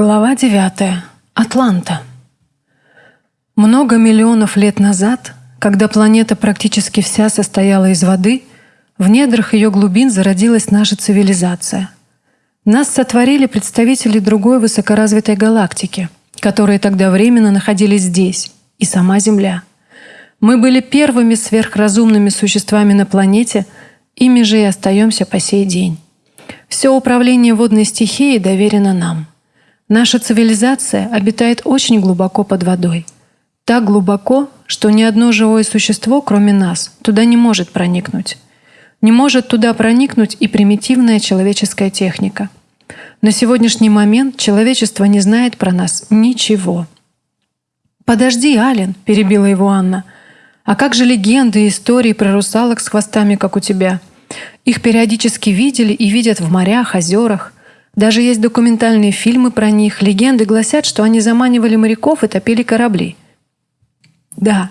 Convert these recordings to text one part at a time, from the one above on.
Глава 9. Атланта. Много миллионов лет назад, когда планета практически вся состояла из воды, в недрах ее глубин зародилась наша цивилизация. Нас сотворили представители другой высокоразвитой галактики, которые тогда временно находились здесь, и сама Земля. Мы были первыми сверхразумными существами на планете, ими же и остаемся по сей день. Все управление водной стихией доверено нам – Наша цивилизация обитает очень глубоко под водой. Так глубоко, что ни одно живое существо, кроме нас, туда не может проникнуть. Не может туда проникнуть и примитивная человеческая техника. На сегодняшний момент человечество не знает про нас ничего. «Подожди, Ален», — перебила его Анна. «А как же легенды и истории про русалок с хвостами, как у тебя? Их периодически видели и видят в морях, озерах. Даже есть документальные фильмы про них. Легенды гласят, что они заманивали моряков и топили корабли. Да,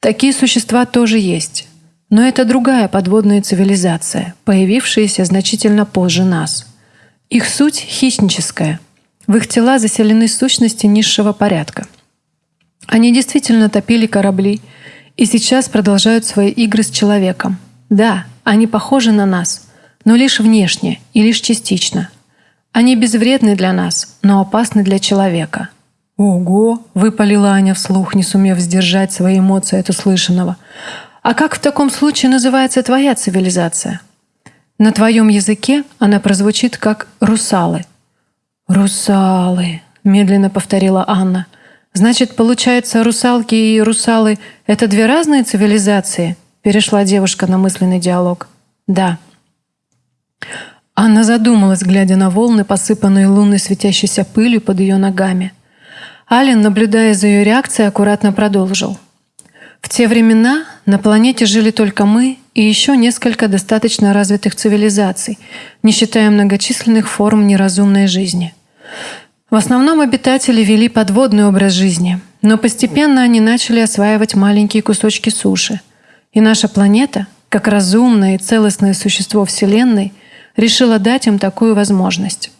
такие существа тоже есть. Но это другая подводная цивилизация, появившаяся значительно позже нас. Их суть хищническая. В их тела заселены сущности низшего порядка. Они действительно топили корабли и сейчас продолжают свои игры с человеком. Да, они похожи на нас, но лишь внешне и лишь частично – они безвредны для нас, но опасны для человека. «Ого!» — выпалила Аня вслух, не сумев сдержать свои эмоции от услышанного. «А как в таком случае называется твоя цивилизация?» На твоем языке она прозвучит как «русалы». «Русалы», — медленно повторила Анна. «Значит, получается, русалки и русалы — это две разные цивилизации?» Перешла девушка на мысленный диалог. «Да». Анна задумалась, глядя на волны, посыпанные лунной светящейся пылью под ее ногами. Ален, наблюдая за ее реакцией, аккуратно продолжил. В те времена на планете жили только мы и еще несколько достаточно развитых цивилизаций, не считая многочисленных форм неразумной жизни. В основном обитатели вели подводный образ жизни, но постепенно они начали осваивать маленькие кусочки суши. И наша планета, как разумное и целостное существо Вселенной – решила дать им такую возможность.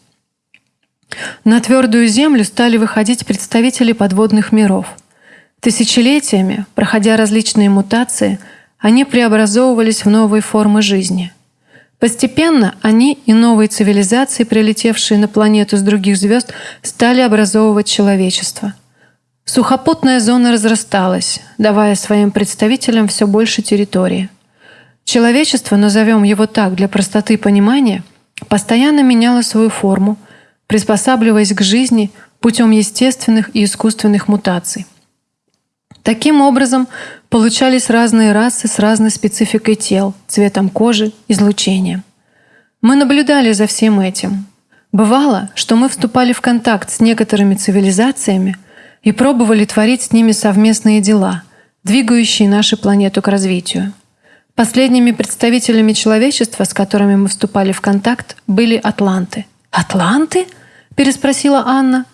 На твердую землю стали выходить представители подводных миров. Тысячелетиями, проходя различные мутации, они преобразовывались в новые формы жизни. Постепенно они и новые цивилизации, прилетевшие на планету с других звезд, стали образовывать человечество. Сухопутная зона разрасталась, давая своим представителям все больше территории – Человечество, назовем его так для простоты понимания, постоянно меняло свою форму, приспосабливаясь к жизни путем естественных и искусственных мутаций. Таким образом, получались разные расы с разной спецификой тел, цветом кожи, излучением. Мы наблюдали за всем этим. Бывало, что мы вступали в контакт с некоторыми цивилизациями и пробовали творить с ними совместные дела, двигающие нашу планету к развитию. Последними представителями человечества, с которыми мы вступали в контакт, были атланты. «Атланты?» — переспросила Анна.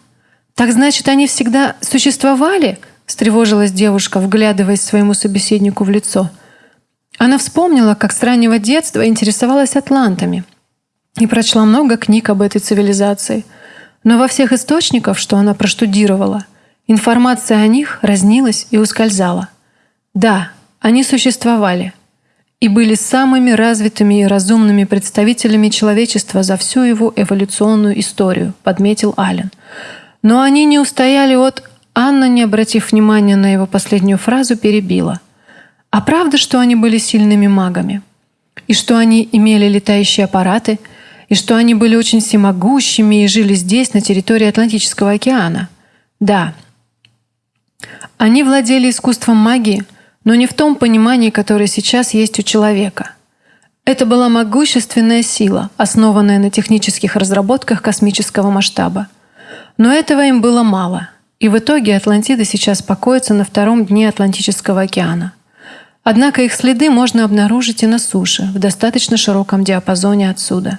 «Так значит, они всегда существовали?» — встревожилась девушка, вглядываясь своему собеседнику в лицо. Она вспомнила, как с раннего детства интересовалась атлантами и прочла много книг об этой цивилизации. Но во всех источниках, что она проштудировала, информация о них разнилась и ускользала. Да, они существовали — и были самыми развитыми и разумными представителями человечества за всю его эволюционную историю, подметил Аллен. Но они не устояли от... Анна, не обратив внимания на его последнюю фразу, перебила. А правда, что они были сильными магами? И что они имели летающие аппараты? И что они были очень всемогущими и жили здесь, на территории Атлантического океана? Да. Они владели искусством магии – но не в том понимании, которое сейчас есть у человека. Это была могущественная сила, основанная на технических разработках космического масштаба. Но этого им было мало, и в итоге Атлантида сейчас покоится на втором дне Атлантического океана. Однако их следы можно обнаружить и на суше, в достаточно широком диапазоне отсюда.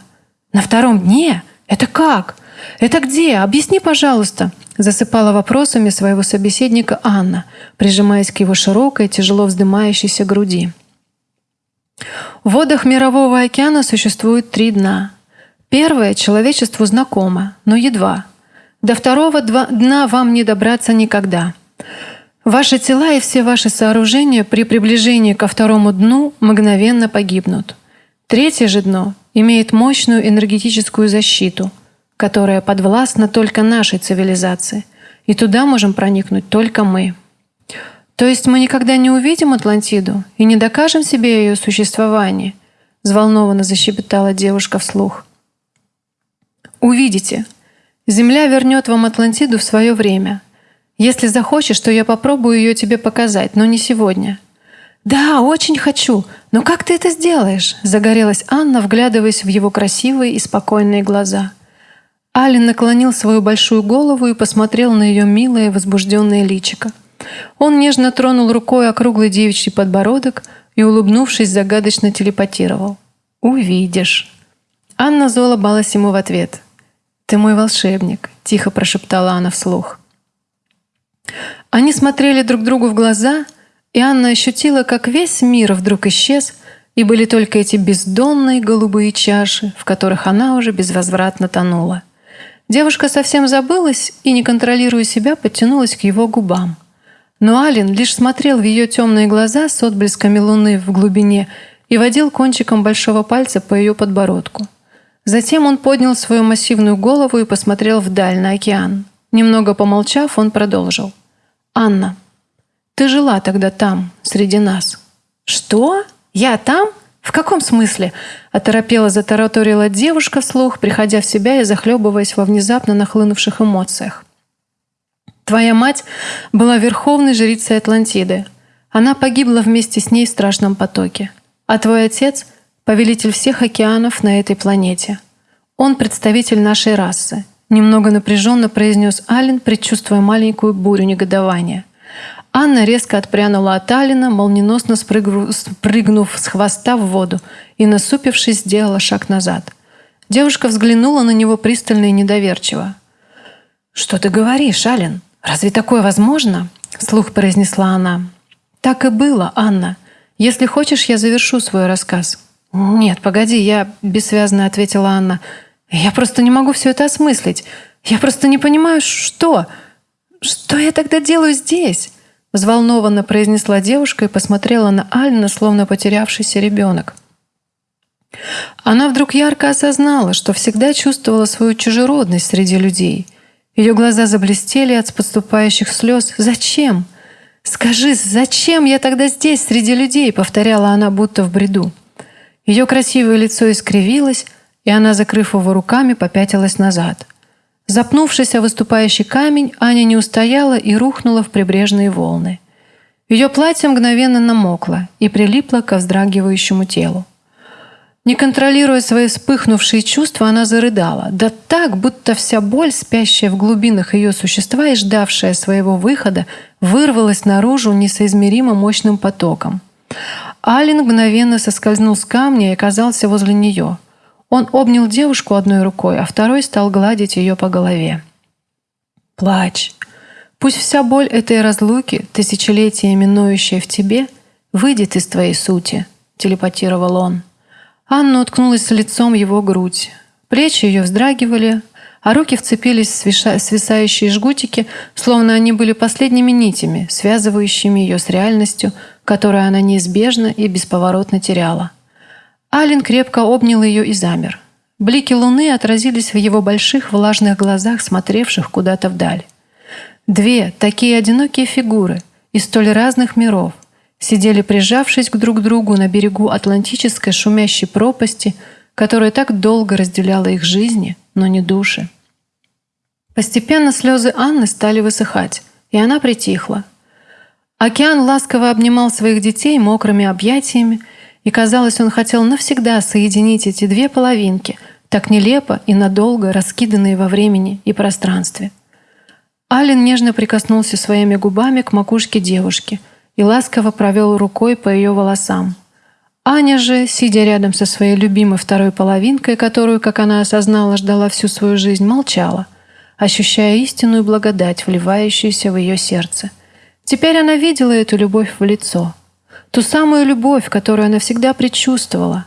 На втором дне? Это как? Это где? Объясни, пожалуйста, Засыпала вопросами своего собеседника Анна, прижимаясь к его широкой, тяжело вздымающейся груди. В водах Мирового океана существует три дна. Первое человечеству знакомо, но едва. До второго дна вам не добраться никогда. Ваши тела и все ваши сооружения при приближении ко второму дну мгновенно погибнут. Третье же дно имеет мощную энергетическую защиту, которая подвластна только нашей цивилизации, и туда можем проникнуть только мы. То есть мы никогда не увидим Атлантиду и не докажем себе ее существование, взволнованно защебетала девушка вслух. Увидите. Земля вернет вам Атлантиду в свое время. Если захочешь, то я попробую ее тебе показать, но не сегодня. Да, очень хочу. Но как ты это сделаешь? Загорелась Анна, вглядываясь в его красивые и спокойные глаза. Ален наклонил свою большую голову и посмотрел на ее милое возбужденное личико. Он нежно тронул рукой округлый девичий подбородок и, улыбнувшись, загадочно телепатировал. «Увидишь». Анна заулыбалась ему в ответ. «Ты мой волшебник», — тихо прошептала она вслух. Они смотрели друг другу в глаза, и Анна ощутила, как весь мир вдруг исчез, и были только эти бездонные голубые чаши, в которых она уже безвозвратно тонула. Девушка совсем забылась и, не контролируя себя, подтянулась к его губам. Но Ален лишь смотрел в ее темные глаза с отблесками луны в глубине и водил кончиком большого пальца по ее подбородку. Затем он поднял свою массивную голову и посмотрел вдаль на океан. Немного помолчав, он продолжил. «Анна, ты жила тогда там, среди нас». «Что? Я там? В каком смысле?» Оторопела, затараторила девушка вслух, приходя в себя и захлебываясь во внезапно нахлынувших эмоциях. Твоя мать была верховной жрицей Атлантиды. Она погибла вместе с ней в страшном потоке. А твой отец — повелитель всех океанов на этой планете. Он представитель нашей расы. Немного напряженно произнес Ален, предчувствуя маленькую бурю негодования. Анна резко отпрянула от Алина, молниеносно спрыгнув с хвоста в воду и, насупившись, сделала шаг назад. Девушка взглянула на него пристально и недоверчиво. «Что ты говоришь, Ален? «Разве такое возможно?» — вслух произнесла она. «Так и было, Анна. Если хочешь, я завершу свой рассказ». «Нет, погоди, я...» — бессвязно ответила Анна. «Я просто не могу все это осмыслить. Я просто не понимаю, что... Что я тогда делаю здесь?» Взволнованно произнесла девушка и посмотрена на Альна, словно потерявшийся ребенок. Она вдруг ярко осознала, что всегда чувствовала свою чужеродность среди людей — ее глаза заблестели от подступающих слез. «Зачем? Скажи, зачем я тогда здесь, среди людей?» — повторяла она, будто в бреду. Ее красивое лицо искривилось, и она, закрыв его руками, попятилась назад. Запнувшись о выступающий камень, Аня не устояла и рухнула в прибрежные волны. Ее платье мгновенно намокло и прилипло к вздрагивающему телу. Не контролируя свои вспыхнувшие чувства, она зарыдала. Да так, будто вся боль, спящая в глубинах ее существа и ждавшая своего выхода, вырвалась наружу несоизмеримо мощным потоком. Алин мгновенно соскользнул с камня и оказался возле нее. Он обнял девушку одной рукой, а второй стал гладить ее по голове. «Плачь. Пусть вся боль этой разлуки, тысячелетиями ноющая в тебе, выйдет из твоей сути», — телепатировал он. Анна уткнулась лицом его грудь. Плечи ее вздрагивали, а руки вцепились в свисающие жгутики, словно они были последними нитями, связывающими ее с реальностью, которую она неизбежно и бесповоротно теряла. Ален крепко обнял ее и замер. Блики луны отразились в его больших влажных глазах, смотревших куда-то вдаль. Две такие одинокие фигуры из столь разных миров, сидели прижавшись к друг другу на берегу Атлантической шумящей пропасти, которая так долго разделяла их жизни, но не души. Постепенно слезы Анны стали высыхать, и она притихла. Океан ласково обнимал своих детей мокрыми объятиями, и, казалось, он хотел навсегда соединить эти две половинки, так нелепо и надолго раскиданные во времени и пространстве. Ален нежно прикоснулся своими губами к макушке девушки – и ласково провел рукой по ее волосам. Аня же, сидя рядом со своей любимой второй половинкой, которую, как она осознала, ждала всю свою жизнь, молчала, ощущая истинную благодать, вливающуюся в ее сердце. Теперь она видела эту любовь в лицо. Ту самую любовь, которую она всегда предчувствовала.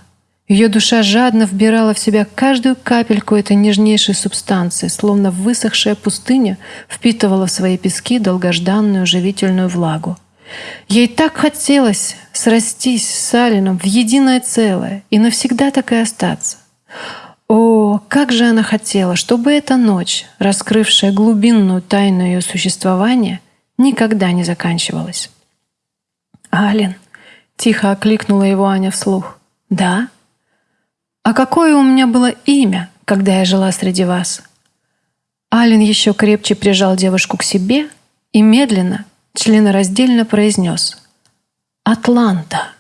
Ее душа жадно вбирала в себя каждую капельку этой нежнейшей субстанции, словно высохшая пустыня впитывала в свои пески долгожданную живительную влагу. Ей так хотелось срастись с Алином в единое целое и навсегда так и остаться. О, как же она хотела, чтобы эта ночь, раскрывшая глубинную тайну ее существования, никогда не заканчивалась. «Ален!» — тихо окликнула его Аня вслух. «Да?» «А какое у меня было имя, когда я жила среди вас?» Ален еще крепче прижал девушку к себе и медленно, членораздельно произнес «Атланта».